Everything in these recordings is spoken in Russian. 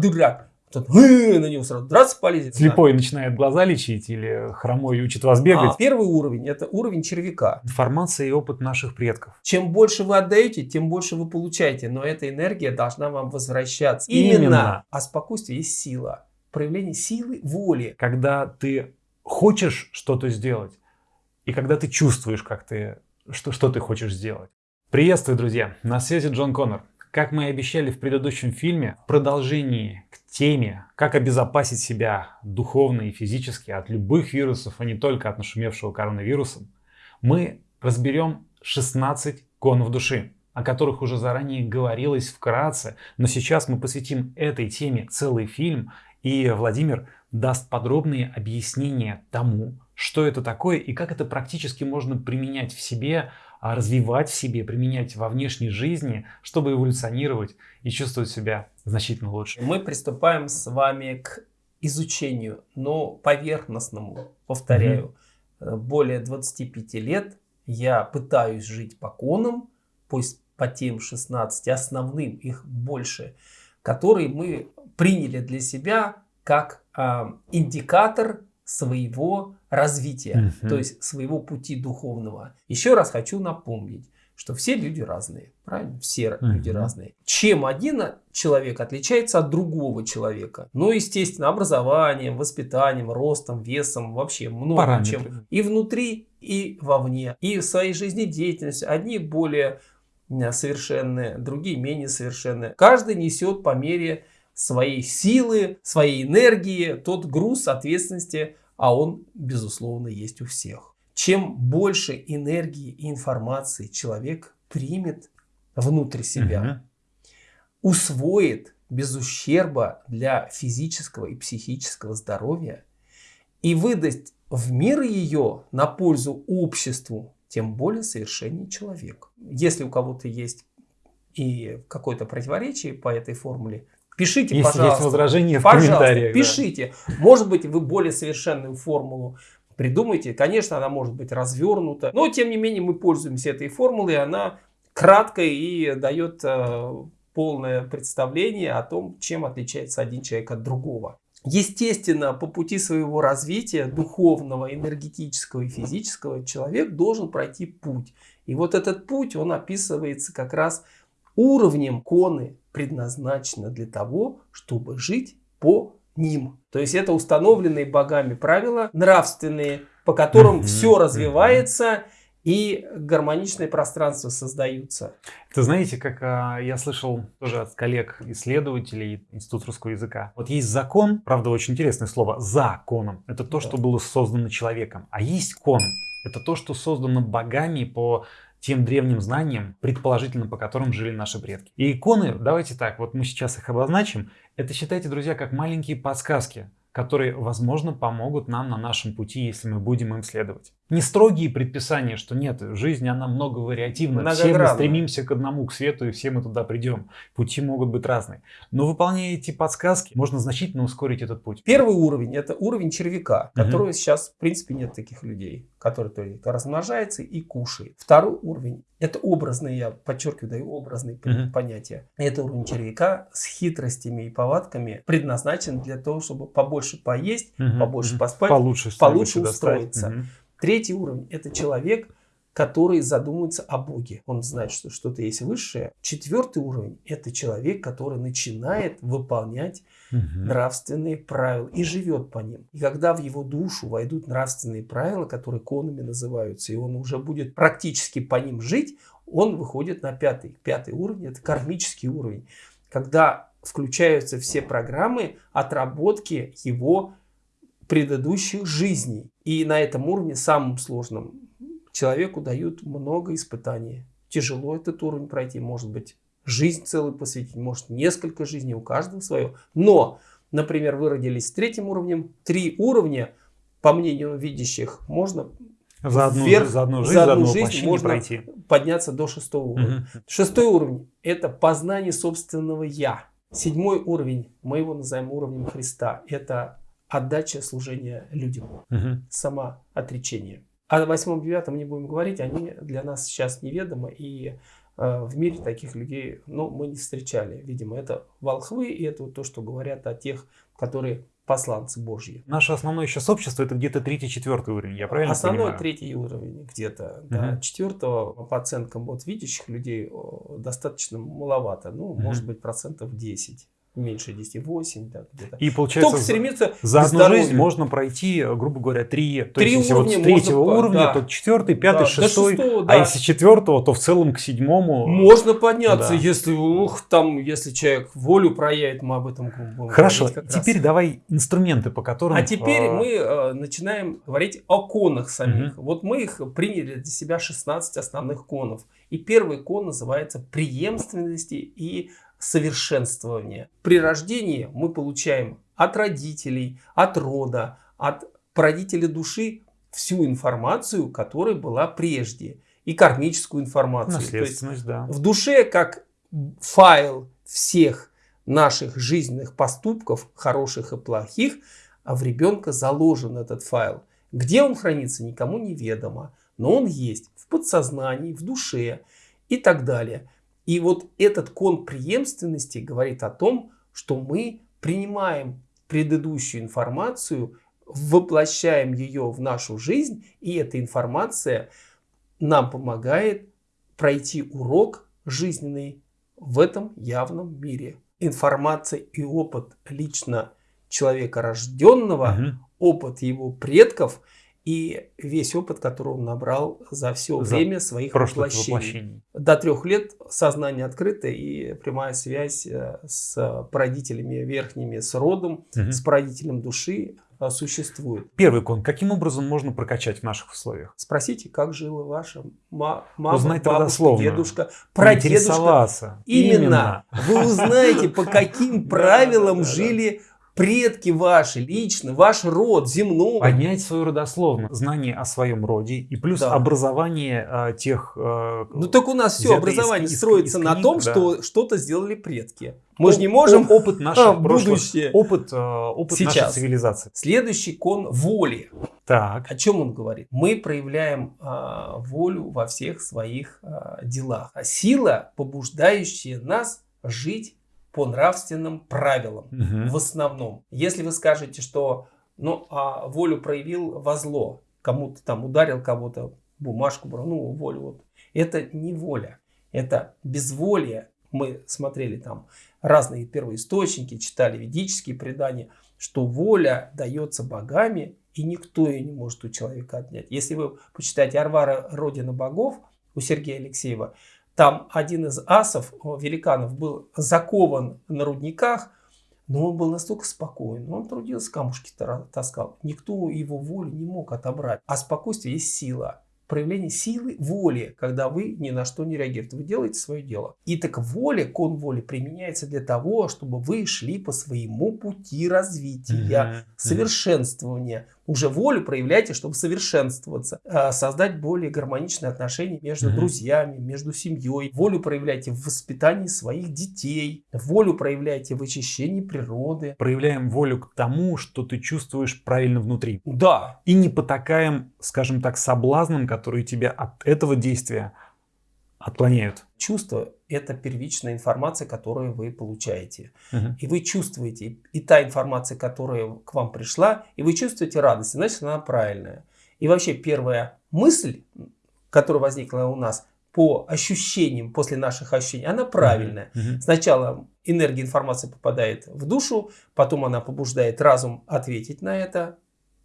дурак. Тот, на него сразу драться полезет. Слепой начинает глаза лечить или хромой учит вас бегать? А, первый уровень – это уровень червяка. Информация и опыт наших предков. Чем больше вы отдаете, тем больше вы получаете. Но эта энергия должна вам возвращаться. Именно. Именно. А спокойствие есть сила. Проявление силы воли. Когда ты хочешь что-то сделать, и когда ты чувствуешь, как ты, что, что ты хочешь сделать. Приветствую, друзья! На связи Джон Коннор. Как мы и обещали в предыдущем фильме, в продолжении к теме, как обезопасить себя духовно и физически от любых вирусов, а не только от нашумевшего коронавируса, мы разберем 16 конов души, о которых уже заранее говорилось вкратце, но сейчас мы посвятим этой теме целый фильм, и Владимир даст подробные объяснения тому, что это такое и как это практически можно применять в себе, развивать в себе, применять во внешней жизни, чтобы эволюционировать и чувствовать себя значительно лучше. Мы приступаем с вами к изучению, но поверхностному, повторяю. Mm -hmm. Более 25 лет я пытаюсь жить по конам, пусть по тем 16 основным, их больше, которые мы приняли для себя как э, индикатор своего развития, угу. то есть своего пути духовного. Еще раз хочу напомнить, что все люди разные, правильно? Все угу. люди разные. Чем один человек отличается от другого человека? Ну, естественно, образованием, воспитанием, ростом, весом, вообще много чем. И внутри, и вовне, и в своей жизнедеятельности. Одни более совершенные, другие менее совершенные. Каждый несет по мере своей силы, своей энергии, тот груз ответственности, а он, безусловно, есть у всех. Чем больше энергии и информации человек примет внутрь себя, угу. усвоит без ущерба для физического и психического здоровья и выдаст в мир ее на пользу обществу, тем более совершеннее человек. Если у кого-то есть и какое-то противоречие по этой формуле, Пишите, Если пожалуйста. есть возражения в пожалуйста, комментариях. Пишите. Да. Может быть, вы более совершенную формулу придумаете. Конечно, она может быть развернута. Но, тем не менее, мы пользуемся этой формулой. Она краткая и дает э, полное представление о том, чем отличается один человек от другого. Естественно, по пути своего развития, духовного, энергетического и физического, человек должен пройти путь. И вот этот путь, он описывается как раз уровнем коны, предназначено для того, чтобы жить по ним. То есть это установленные богами правила, нравственные, по которым все развивается и гармоничное пространство создаются. Это знаете, как а, я слышал тоже от коллег-исследователей Института русского языка. Вот есть закон, правда очень интересное слово, законом. Это то, да. что было создано человеком. А есть кон. Это то, что создано богами по тем древним знаниям, предположительно по которым жили наши предки. И иконы, давайте так, вот мы сейчас их обозначим, это считайте, друзья, как маленькие подсказки, которые, возможно, помогут нам на нашем пути, если мы будем им следовать. Не строгие предписания, что нет, жизнь она много вариативна, все мы стремимся к одному, к свету, и все мы туда придем. Пути могут быть разные. Но выполняя эти подсказки, можно значительно ускорить этот путь. Первый уровень, это уровень червяка, которого угу. сейчас, в принципе, нет таких людей, который только размножается и кушает. Второй уровень, это образные, я подчеркиваю, даю образные угу. понятия. Это уровень червяка с хитростями и повадками предназначен для того, чтобы побольше поесть, угу. побольше поспать, получше, получше устроиться. Угу. Третий уровень – это человек, который задумывается о Боге. Он знает, что что-то есть высшее. Четвертый уровень – это человек, который начинает выполнять угу. нравственные правила и живет по ним. И когда в его душу войдут нравственные правила, которые конами называются, и он уже будет практически по ним жить, он выходит на пятый. Пятый уровень – это кармический уровень. Когда включаются все программы отработки его предыдущих жизней. И на этом уровне, самым сложным, человеку дают много испытаний. Тяжело этот уровень пройти, может быть, жизнь целую посвятить, может, несколько жизней, у каждого свое. Но, например, вы родились с третьим уровнем, три уровня, по мнению видящих, можно за одну, вверх, за одну жизнь, за одну жизнь можно пройти. подняться до шестого уровня. Угу. Шестой уровень – это познание собственного «я». Седьмой уровень, мы его называем уровнем Христа, это отдача служения людям, угу. сама отречение. О восьмом девятом не будем говорить, они для нас сейчас неведомы, и э, в мире таких людей, ну, мы не встречали. Видимо, это волхвы, и это вот то, что говорят о тех, которые посланцы Божьи. Наше основное сейчас общество это где-то третий-четвертый уровень, я правильно Основной понимаю? третий уровень где-то. Да. Мгм. Четвертого по оценкам вот видящих людей достаточно маловато. Ну, Мгм. может быть, процентов 10. Меньше 10, 8, да, где-то. И получается, Только стремится за одну жизнь можно пройти, грубо говоря, три. То Три есть, если вот уровня с третьего можно уровня, да. то четвертый, пятый, Да, шестой. шестого, А да. если четвертого, то в целом к седьмому. Можно подняться, Да. если, ух, там, если человек волю проявит, мы об этом будем Хорошо, как раз. теперь давай инструменты, по которым... А теперь э, мы э, начинаем говорить о конах самих. Вот мы их приняли для себя 16 основных конов. И первый кон называется преемственности и совершенствование. При рождении мы получаем от родителей, от рода, от породителя души всю информацию, которая была прежде. И кармическую информацию. То есть Наследственность, да. в душе как файл всех наших жизненных поступков, хороших и плохих, а в ребенка заложен этот файл. Где он хранится, никому не ведомо, но он есть в подсознании, в душе и так далее. И вот этот кон преемственности говорит о том, что мы принимаем предыдущую информацию, воплощаем ее в нашу жизнь, и эта информация нам помогает пройти урок жизненный в этом явном мире. Информация и опыт лично человека рожденного, Мгм. опыт его предков и весь опыт, который он набрал за все За время своих воплощений. воплощений. До трех лет сознание открыто и прямая связь э, с породителями верхними, с родом, Мгм. с породителем души э, существует. Первый кон. Каким образом можно прокачать в наших условиях? Спросите, как жила ваша ма- мама, Узнать бабушка, родословную. дедушка, прадедушка. Интересоваться. Именно. Вы узнаете, по каким правилам жили предки ваши, лично, ваш род земной. Поднять свою родословную, знание о своем роде и плюс Да. образование э, тех... э, Ну так у нас все образование из- строится из на книг, том, да. что что-то сделали предки. Мы же не можем... оп- опыт наших а, будущее. опыт, э, опыт нашей Сейчас. цивилизации. Следующий кон воли. Так. О чем он говорит? Мы проявляем а, волю во всех своих а, делах. А сила, побуждающая нас жить по нравственным правилам. Мгм. В основном. Если вы скажете, что ну, а волю проявил во зло, кому-то там ударил кого-то, бумажку ну, волю. Вот. Это не воля, это безволие. Мы смотрели там разные первоисточники, читали ведические предания, что воля дается богами, и никто ее не может у человека отнять. Если вы почитаете Арвара Родина богов у Сергея Алексеева, там один из асов, великанов, был закован на рудниках, но он был настолько спокоен, он трудился, камушки таскал. Никто его волю не мог отобрать. А спокойствие есть сила. Проявление силы воли, когда вы ни на что не реагируете. Вы делаете свое дело. И так воля, кон воли применяется для того, чтобы вы шли по своему пути развития Мгм. совершенствования. Уже волю проявляйте, чтобы совершенствоваться. А, Создать более гармоничные отношения между Мгм. друзьями, между семьей. Волю проявляйте в воспитании своих детей. Волю проявляйте в очищении природы. Проявляем волю к тому, что ты чувствуешь правильно внутри. Да, И не потакаем, скажем так, соблазнам, которые тебя от этого действия отклоняют. чувство – это первичная информация, которую вы получаете. Мгм. И вы чувствуете, и та информация, которая к вам пришла, и вы чувствуете радость, значит она правильная. И вообще первая мысль, которая возникла у нас по ощущениям, после наших ощущений, она правильная. Мгм. Сначала энергия информации попадает в душу, потом она побуждает разум ответить на это,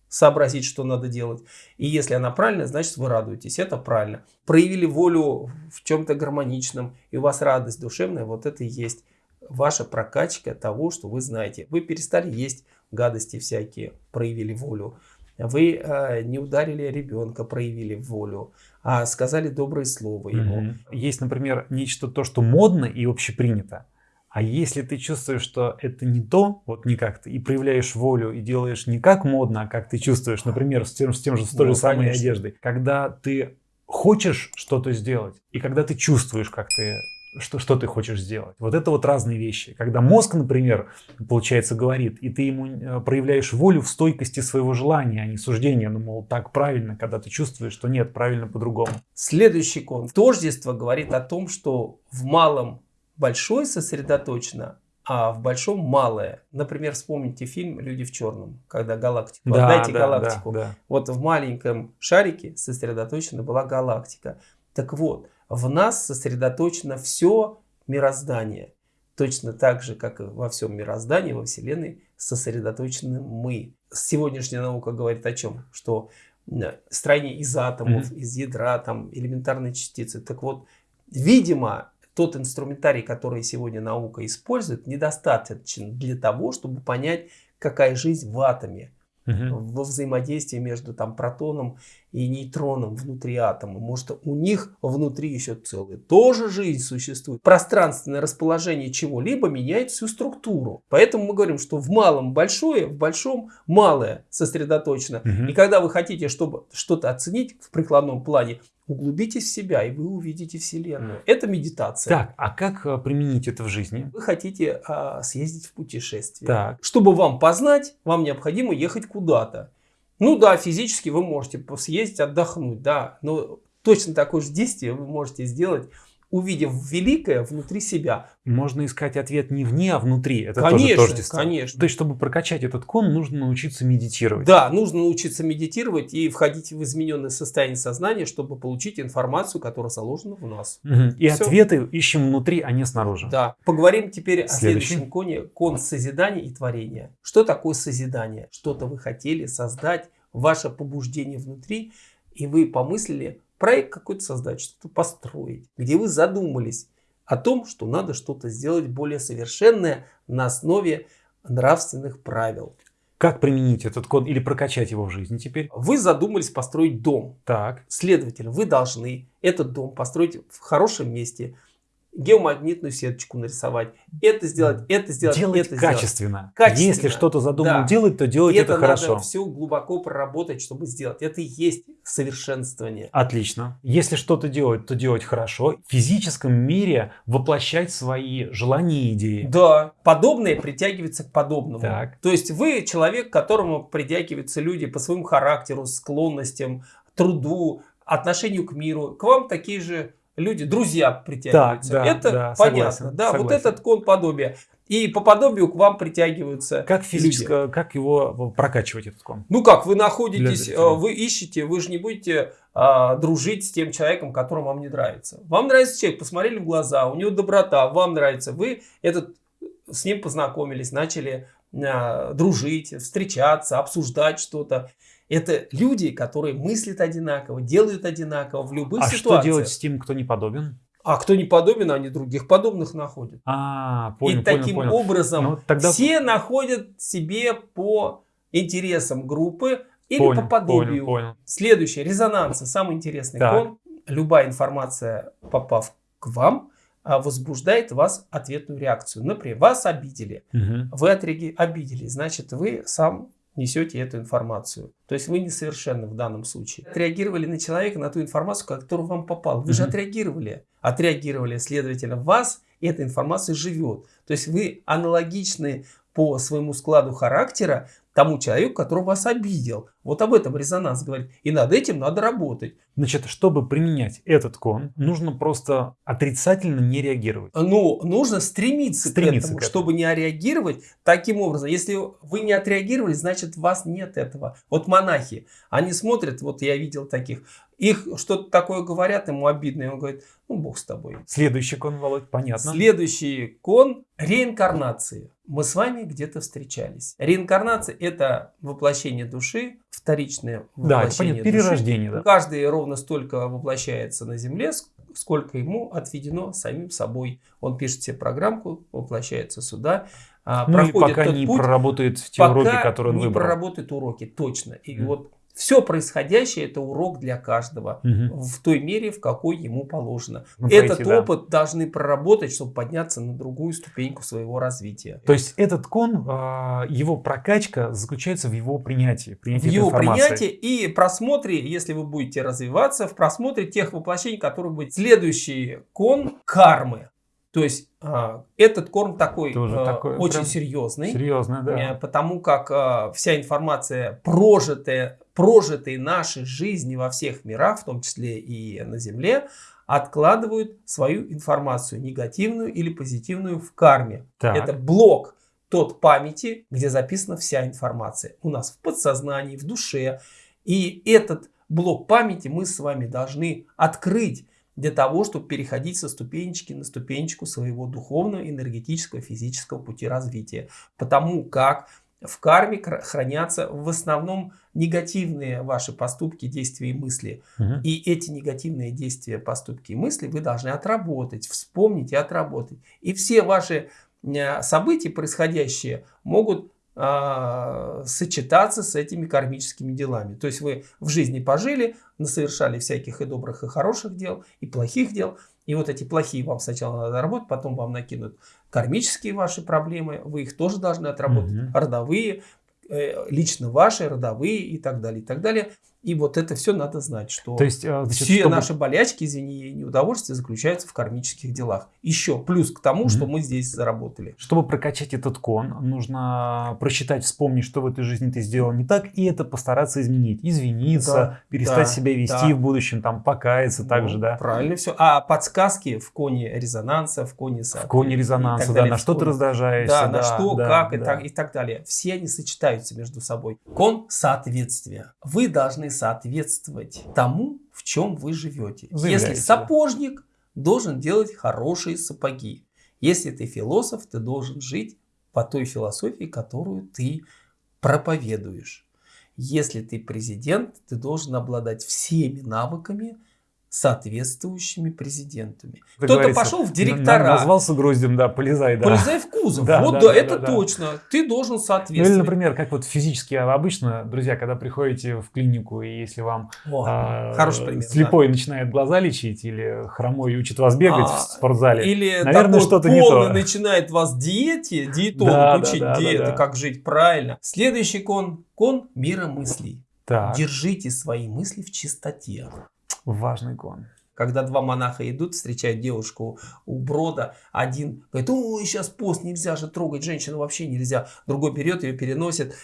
сообразить, что надо делать. И если она правильная, значит вы радуетесь. Это правильно. Проявили волю в чем-то гармоничном, и у вас радость душевная, вот это и есть ваша прокачка того, что вы знаете. Вы перестали есть гадости всякие, проявили волю. Вы э, не ударили ребенка, проявили волю, а сказали доброе слово ему. Есть, например, нечто то, что модно и общепринято. А если ты чувствуешь, что это не то, вот не как ты, и проявляешь волю, и делаешь не как модно, а как ты чувствуешь, например, с тем, с тем же, с той Ну, же самой конечно. одеждой. Когда ты хочешь что-то сделать, и когда ты чувствуешь, как ты что, что ты хочешь сделать. Вот это вот разные вещи. Когда мозг, например, получается, говорит, и ты ему э, проявляешь волю в стойкости своего желания, а не суждения, ну, мол, так правильно, когда ты чувствуешь, что нет, правильно по-другому. Следующий кон. Тождество говорит о том, что в малом большое сосредоточено, а в большом малое. Например, вспомните фильм «Люди в черном», когда галактику. Да, Отдайте да, галактику. Да, да. Вот в маленьком шарике сосредоточена была галактика. Так вот, в нас сосредоточено все мироздание. Точно так же, как и во всем мироздании, во Вселенной, сосредоточены мы. Сегодняшняя наука говорит о чем? Что строение из атомов, mm-hmm. из ядра, там, элементарные частицы. Так вот, видимо, тот инструментарий, который сегодня наука использует, недостаточен для того, чтобы понять, какая жизнь в атоме угу. во взаимодействии между там, протоном и нейтроном внутри атома. Может, у них внутри еще целая тоже жизнь существует. Пространственное расположение чего-либо меняет всю структуру. Поэтому мы говорим, что в малом большое, в большом малое сосредоточено. Угу. И когда вы хотите, чтобы что-то оценить в прикладном плане, Углубитесь в себя, и вы увидите Вселенную. Это медитация. Так, а как э, применить это в жизни? Вы хотите а, съездить в путешествие. Так. Чтобы вам познать, вам необходимо ехать куда-то. Ну да, физически вы можете съездить, отдохнуть, да. Но точно такое же действие вы можете сделать увидев великое внутри себя. Можно искать ответ не вне, а внутри. Это конечно, тоже тождество. конечно. То есть, чтобы прокачать этот кон, нужно научиться медитировать. Да, нужно научиться медитировать и входить в измененное состояние сознания, чтобы получить информацию, которая заложена в нас. Угу. И Все. ответы ищем внутри, а не снаружи. Да. Поговорим теперь Следующий. о следующем коне. Кон созидания и творения. Что такое созидание? Что-то вы хотели создать, ваше побуждение внутри, и вы помыслили, проект какой-то создать, что-то построить, где вы задумались о том, что надо что-то сделать более совершенное на основе нравственных правил. Как применить этот код или прокачать его в жизни теперь? Вы задумались построить дом. Так. Следовательно, вы должны этот дом построить в хорошем месте, геомагнитную сеточку нарисовать, это сделать, это сделать, делать это качественно. сделать. Качественно. Если что-то задумал да. делать, то делать это, это хорошо. надо все глубоко проработать, чтобы сделать. Это и есть совершенствование. Отлично. Если что-то делать, то делать хорошо. В физическом мире воплощать свои желания и идеи. Да. Подобное притягивается к подобному. Так. То есть вы человек, к которому притягиваются люди по своему характеру, склонностям, труду, отношению к миру. К вам такие же люди, друзья притягиваются. Да, это да, понятно. Согласен, да, согласен. вот этот кон подобия. И по подобию к вам притягиваются Как физически, как его прокачивать этот кон? Ну как, вы находитесь, э, вы ищете, вы же не будете а, дружить с тем человеком, которому вам не нравится. Вам нравится человек, посмотрели в глаза, у него доброта, вам нравится, вы этот, с ним познакомились, начали а, дружить, встречаться, обсуждать что-то. Это люди, которые мыслят одинаково, делают одинаково в любых а ситуациях. А что делать с тем, кто не подобен? А кто не подобен, они других подобных находят. А, понял, И таким понял. образом ну, тогда... все находят себе по интересам группы или понял, по подобию. Понял, понял. Следующее, резонансы, самый интересный так. кон. Любая информация, попав к вам, а, возбуждает вас ответную реакцию. Например, вас обидели, угу. вы отреги... обидели, значит, вы сам несете эту информацию. То есть вы несовершенны в данном случае. Отреагировали на человека, на ту информацию, которая вам попала. Вы же отреагировали. Отреагировали, следовательно, вас эта информация живет. То есть вы аналогичны по своему складу характера тому человеку, который вас обидел. Вот об этом резонанс говорит. И над этим надо работать. Значит, чтобы применять этот кон, нужно просто отрицательно не реагировать. Ну, нужно стремиться, стремиться к, этому, к этому, чтобы не реагировать таким образом. Если вы не отреагировали, значит, вас нет этого. Вот монахи, они смотрят, вот я видел таких, их что-то такое говорят, ему обидно, и он говорит, ну, бог с тобой. Следующий кон, Володь, понятно. Следующий кон – реинкарнации. Мы с вами где-то встречались. Реинкарнация – это воплощение души, вторичное воплощение да, это перерождение. Да. Каждый ровно столько воплощается на Земле, сколько ему отведено самим собой. Он пишет себе программку, воплощается сюда, а, ну проходит и пока не путь, проработает те уроки, которые он не выбрал. проработает уроки, точно. И mm. вот все происходящее это урок для каждого угу. в той мере, в какой ему положено. Ну, этот пойти, опыт да. должны проработать, чтобы подняться на другую ступеньку своего развития. То есть этот кон, а, его прокачка заключается в его принятии. принятии в его принятии и просмотре, если вы будете развиваться, в просмотре тех воплощений, которые будут. Следующий кон кармы. То есть э, этот корм такой, Тоже э, такой очень серьезный, Серьезно, да. э, потому как э, вся информация прожитая, прожитые наши жизни во всех мирах, в том числе и на Земле, откладывают свою информацию, негативную или позитивную, в карме. Так. Это блок тот памяти, где записана вся информация. У нас в подсознании, в душе. И этот блок памяти мы с вами должны открыть для того, чтобы переходить со ступенечки на ступенечку своего духовного, энергетического, физического пути развития. Потому как в карме хранятся в основном негативные ваши поступки, действия и мысли. Мгм. И эти негативные действия, поступки и мысли вы должны отработать, вспомнить и отработать. И все ваши э, события, происходящие, могут а, сочетаться с этими кармическими делами. То есть вы в жизни пожили, совершали всяких и добрых, и хороших дел, и плохих дел. И вот эти плохие вам сначала надо работать, потом вам накинут кармические ваши проблемы, вы их тоже должны отработать, Мгм. родовые, э, лично ваши, родовые и так далее, и так далее. И вот это все надо знать, что То есть, э, значит, все чтобы- наши болячки, извини, и неудовольствия заключаются в кармических делах. Еще плюс к тому, Мгм. что мы здесь заработали. Чтобы прокачать этот кон, нужно просчитать, вспомнить, что в этой жизни ты сделал не так, и это постараться изменить. Извиниться, Да, перестать да, себя вести да. в будущем, там, покаяться также, Ну, да. Правильно все. А подсказки в коне резонанса, в коне В коне и резонанса, да, на что ты раздражаешься. Да, на что, да, как и, да. так, и так далее. Все они сочетаются между собой. Кон соответствия. Вы должны соответствовать тому, в чем вы живете. Заявляете, Если сапожник, должен делать хорошие сапоги. Если ты философ, ты должен жить по той философии, которую ты проповедуешь. Если ты президент, ты должен обладать всеми навыками, соответствующими президентами. Кто-то пошел в директора. Назвался гроздем, да, полезай, да. Полезай в кузов. Да, вот да, да, да, это да, да. точно. Ты должен Ну или, соответствовать. например, как вот физически обычно, друзья, когда приходите в клинику, и если вам О, а, хороший пример. слепой начинает глаза лечить, или хромой учит вас бегать А, в спортзале, да. Или наверное, что-то не то. начинает вас диете, диетолог Да, да, учить да, да, диеты, да. как жить правильно. Следующий кон, кон мира мыслей. так, Держите свои мысли в чистоте. Важный кон. Когда два монаха идут, встречают девушку у брода, один говорит, ой, сейчас пост, нельзя же трогать женщину, вообще нельзя. Другой берет ее, переносит,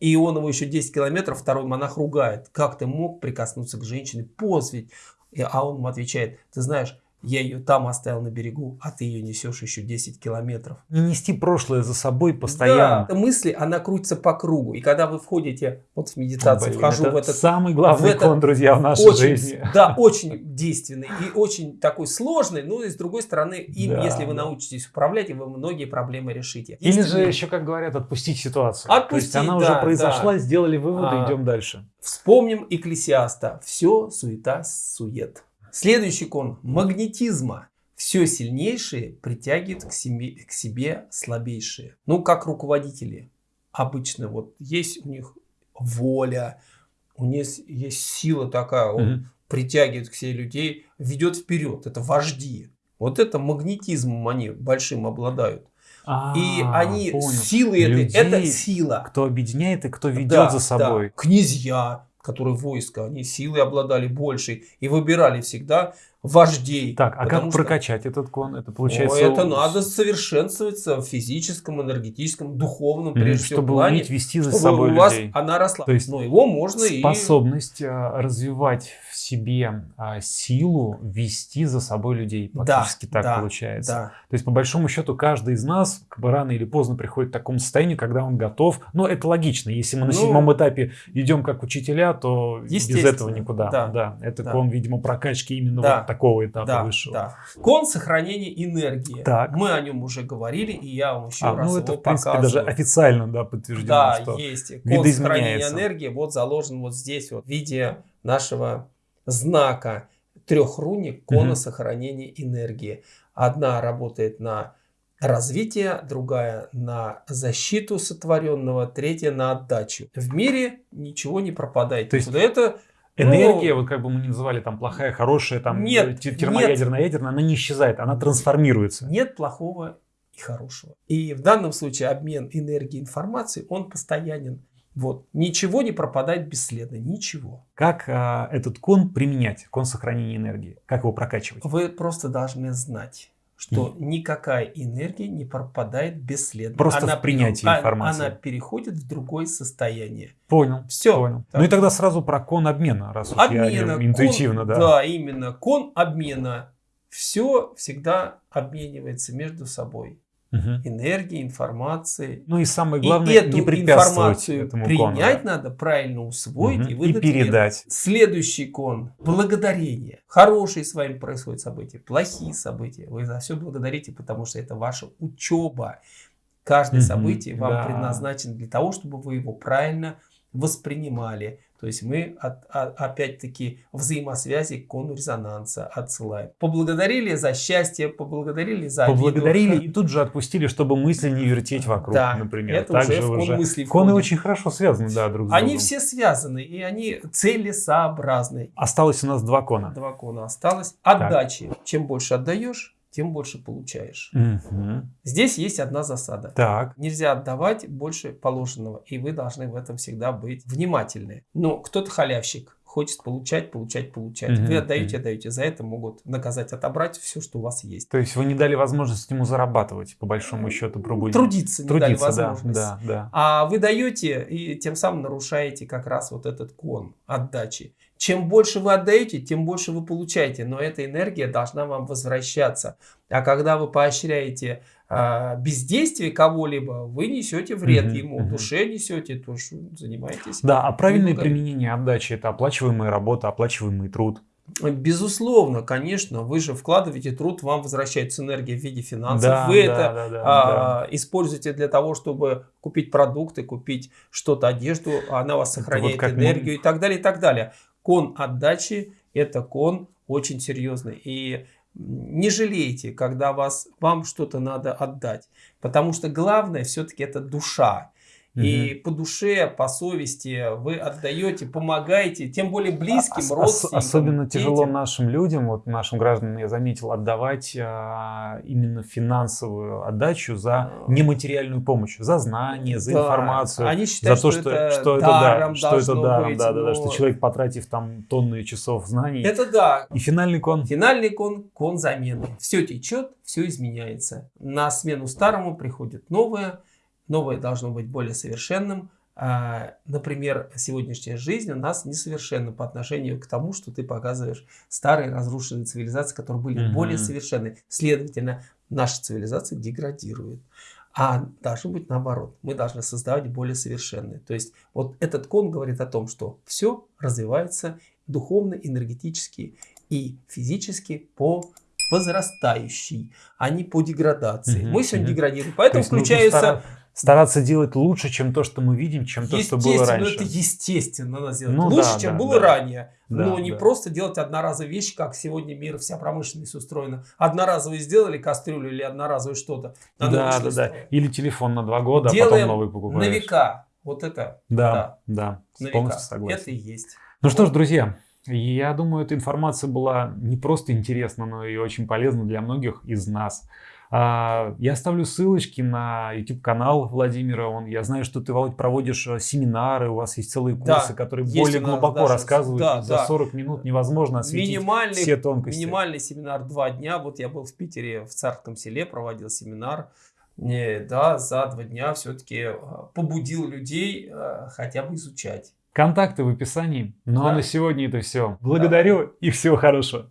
и он его еще 10 километров, второй монах ругает. Как ты мог прикоснуться к женщине? Пост ведь. А он ему отвечает, ты знаешь, я ее там оставил на берегу, а ты ее несешь еще 10 километров. Не нести прошлое за собой постоянно. Да, мысли, она крутится по кругу. И когда вы входите, вот в медитацию, Блин, вхожу это в этот самый главный в этот кон, друзья, в нашей очень, жизни. Да, очень действенный и очень такой сложный, но и с другой стороны, им, Да, если вы да. научитесь управлять, вы многие проблемы решите. Или же еще, как говорят, отпустить ситуацию. То Отпустить, есть она уже да, произошла, сделали выводы, А. идем дальше. Вспомним Экклесиаста. Все суета, сует. Следующий кон магнетизма. Все сильнейшие притягивают к себе, к себе слабейшие. Ну, как руководители. Обычно вот есть у них воля, у них есть сила такая, он Мгм. притягивает к себе людей, ведет вперед. Это вожди. Вот это магнетизмом они большим обладают. И А, они понял. силы этой, это сила. Кто объединяет и кто ведет Да, за да. собой. Князья, которые войско, они силой обладали большей и выбирали всегда вождей. Так, а как что- прокачать этот кон? Это О, получается... это у- надо совершенствоваться в физическом, энергетическом, духовном, прежде всего, чтобы плане, уметь вести за чтобы собой у вас людей. она росла. То есть Но его можно и... Способность а, развивать в себе а, силу вести за собой людей. Да, Практически так да, получается. Да. То есть, по большому счету, каждый из нас как бы рано или поздно приходит к такому состоянию, когда он готов. Но это логично. Если мы на Ну, седьмом этапе идем как учителя, то без этого никуда. да, это да. кон, видимо, прокачки именно Да, вот такого этапа Да, высшего. да. Кон сохранения энергии. Так. Мы о нем уже говорили, и я вам еще А, раз ну его это, в принципе, показываю. даже официально да, подтверждено, Да, что есть. Код сохранения энергии вот заложен вот здесь вот в виде нашего знака трех руник кона Мгм. сохранения энергии. Одна работает на развитие, другая на защиту сотворенного, третья на отдачу. В мире ничего не пропадает. То есть никуда. Это ну, энергия, вот как бы мы не называли там плохая, хорошая, там Нет, те- термоядерная, ядерная, она не исчезает, она трансформируется. нет плохого и хорошего. И в данном случае обмен энергией и информацией, он постоянен. Вот. Ничего не пропадает бесследно. Ничего. Как а, этот кон применять, кон сохранения энергии? Как его прокачивать? Вы просто должны знать, что никакая энергия не пропадает бесследно. Просто она в принятии пере- а- информации. Она переходит в другое состояние. Понял. Все. Понял. Ну и тогда сразу про кон обмена, раз уж я Обмена. интуитивно, кон- да. Да, именно. Кон обмена. Все всегда обменивается между собой. Мгм. Энергией, информацией. Ну и самое И главное, эту не информацию этому принять кону. да. надо, правильно усвоить Мгм. и и выдать миру. передать. Следующий кон – благодарение. Хорошие с вами происходят события, плохие события. Вы за все благодарите, потому что это ваша учеба. Каждое событие вам да. предназначено для того, чтобы вы его правильно воспринимали. То есть мы от- опять-таки взаимосвязи кону резонанса отсылаем. Поблагодарили за счастье, поблагодарили за обиду. Поблагодарили и тут же отпустили, чтобы мысли не вертеть вокруг, Да, например. это уже Также в кон уже- мысли Коны очень хорошо связаны, да, друг с Они другом. все связаны, и они целесообразны. Осталось у нас два кона. Два кона осталось. Отдачи. Чем больше отдаешь, тем больше получаешь. Мгм. Здесь есть одна засада. Так. Нельзя отдавать больше положенного, и вы должны в этом всегда быть внимательны. Но кто-то халявщик, хочет получать, получать, получать. Мгм, Вы отдаете, отдаете. За это могут наказать, отобрать все, что у вас есть. То есть вы не дали возможность ему зарабатывать, по большому счету, пробудить. Трудиться не дали Трудиться, да, возможность. да, да. А вы даете и тем самым нарушаете как раз вот этот кон отдачи. Чем больше вы отдаете, тем больше вы получаете, но эта энергия должна вам возвращаться. А когда вы поощряете а, бездействие кого-либо, вы несете вред Мгм, ему, мгм. душе несете, то что занимаетесь. Да, а правильное Немного- применение отдачи – это оплачиваемая работа, оплачиваемый труд. Безусловно, конечно, вы же вкладываете труд, вам возвращается энергия в виде финансов. Да, вы да, это да, да, а, используете для того, чтобы купить продукты, купить что-то, одежду, она вас Это сохраняет вот как мы- энергию и так далее, и так далее. Кон отдачи – это кон очень серьезный. И не жалейте, когда вас, вам что-то надо отдать. Потому что главное все-таки это душа. И по душе, по совести вы отдаете, помогаете, тем более близким, Ос- ос- родственникам. Особенно тяжело детям. нашим людям, вот нашим гражданам, я заметил, отдавать а, именно финансовую отдачу за А. нематериальную помощь, за знания, за Да. информацию. Они считают, за то, что, что, это что это даром да, что это даром, быть, да, да, да, что но человек, потратив там тонны часов знаний. Это да. И финальный кон. Финальный кон – кон замены. Все течет, все изменяется. На смену старому приходит новое. Новое должно быть более совершенным. А, Например, сегодняшняя жизнь у нас несовершенна по отношению к тому, что ты показываешь старые разрушенные цивилизации, которые были Мгм. более совершенны. Следовательно, наша цивилизация деградирует. А должно быть наоборот. Мы должны создавать более совершенные. То есть вот этот кон говорит о том, что все развивается духовно, энергетически и физически по возрастающей, а не по деградации. Мгм, Мы сегодня деградируем. То Поэтому включаются... стара- стараться делать лучше, чем то, что мы видим, чем то, что было раньше. это естественно надо сделать. Ну Лучше, да, чем да, было да. ранее. Да, но не да. просто делать одноразовые вещи, как сегодня мир, вся промышленность устроена. Одноразовые сделали кастрюлю или одноразовое что-то. Да, да, да. Или телефон на два года, а Делаем потом новый На покупаешь. века. Вот это. Да, да, на полностью согласен. Это и есть. Ну что ж, друзья, я думаю, эта информация была не просто интересна, но и очень полезна для многих из нас. А, Я оставлю ссылочки на YouTube-канал Владимира. Он, я знаю, что ты, Володь, проводишь э, семинары, у вас есть целые Да, курсы, которые есть более глубоко даже- рассказывают. да, За да. 40 минут невозможно осветить Минимальный, все тонкости. минимальный семинар два дня. Вот я был в Питере, в Царском селе, проводил семинар. Не, да, за два дня все-таки побудил людей э, хотя бы изучать. Контакты в описании. Ну а Да. на сегодня это все. Благодарю и всего хорошего.